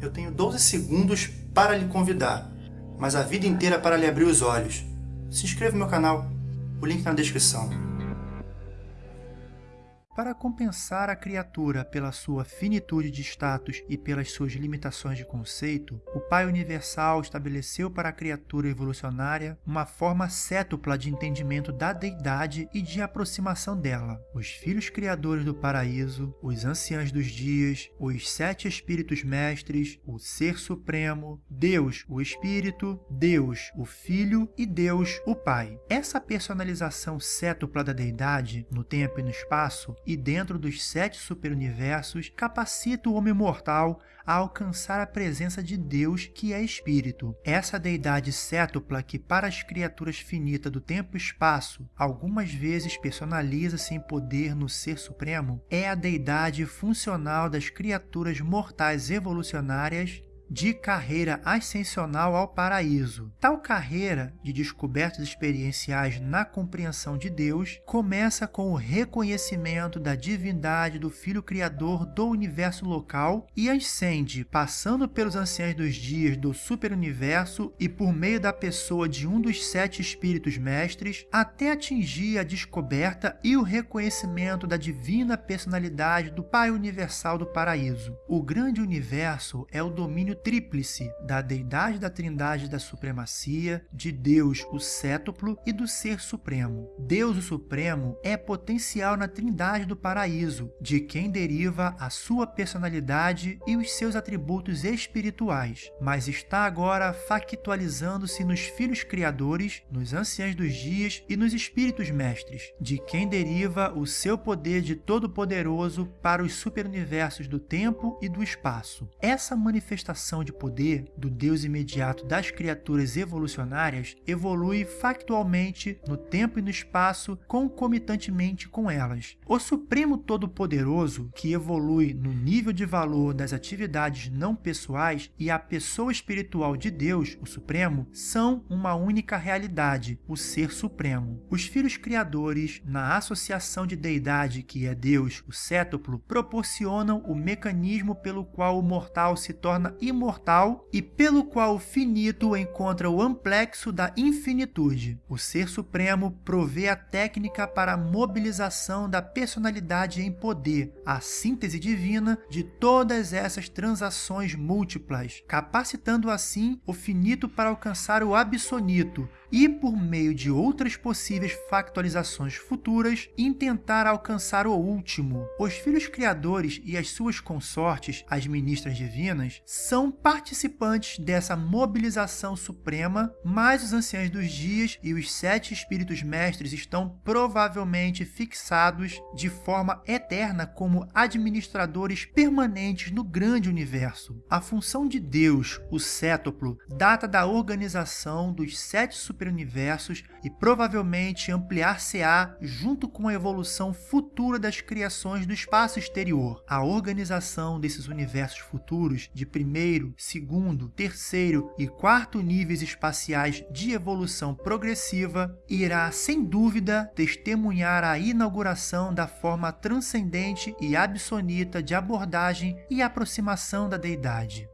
Eu tenho 12 segundos para lhe convidar, mas a vida inteira para lhe abrir os olhos. Se inscreva no meu canal, o link na descrição. Para compensar a criatura pela sua finitude de status e pelas suas limitações de conceito, o Pai Universal estabeleceu para a criatura evolucionária uma forma cétupla de entendimento da deidade e de aproximação dela. Os filhos criadores do paraíso, os anciãos dos dias, os sete espíritos mestres, o Ser Supremo, Deus, o Espírito, Deus, o Filho e Deus, o Pai. Essa personalização cétupla da deidade, no tempo e no espaço, e dentro dos sete superuniversos capacita o homem mortal a alcançar a presença de Deus, que é Espírito. Essa deidade cétupla que para as criaturas finitas do tempo e espaço algumas vezes personaliza-se em poder no Ser Supremo, é a deidade funcional das criaturas mortais evolucionárias de carreira ascensional ao paraíso. Tal carreira de descobertas experienciais na compreensão de Deus começa com o reconhecimento da divindade do Filho Criador do universo local e ascende, passando pelos anciãos dos dias do superuniverso e por meio da pessoa de um dos sete espíritos mestres, até atingir a descoberta e o reconhecimento da divina personalidade do Pai Universal do Paraíso. O grande universo é o domínio tríplice da deidade da trindade da supremacia, de Deus o cétuplo e do Ser Supremo. Deus o Supremo é potencial na trindade do paraíso, de quem deriva a sua personalidade e os seus atributos espirituais, mas está agora factualizando-se nos filhos criadores, nos anciãos dos dias e nos espíritos mestres, de quem deriva o seu poder de todo-poderoso para os superuniversos do tempo e do espaço. Essa manifestação de poder do Deus imediato das criaturas evolucionárias evolui factualmente no tempo e no espaço concomitantemente com elas. O Supremo Todo-Poderoso, que evolui no nível de valor das atividades não pessoais, e a pessoa espiritual de Deus, o Supremo, são uma única realidade, o Ser Supremo. Os filhos criadores, na associação de deidade que é Deus, o cétuplo, proporcionam o mecanismo pelo qual o mortal se torna imortal imortal e pelo qual o finito encontra o amplexo da infinitude. O Ser Supremo provê a técnica para a mobilização da personalidade em poder, a síntese divina de todas essas transações múltiplas, capacitando assim o finito para alcançar o absonito, e, por meio de outras possíveis factualizações futuras, intentar alcançar o último. Os filhos criadores e as suas consortes, as ministras divinas, são participantes dessa mobilização suprema, mas os anciãos dos dias e os sete espíritos mestres estão provavelmente fixados de forma eterna como administradores permanentes no grande universo. A função de Deus, o cétuplo, data da organização dos sete superuniversos e provavelmente ampliar-se-á junto com a evolução futura das criações do espaço exterior. A organização desses universos futuros de primeiro, segundo, terceiro e quarto níveis espaciais de evolução progressiva irá, sem dúvida, testemunhar a inauguração da forma transcendente e absonita de abordagem e aproximação da deidade.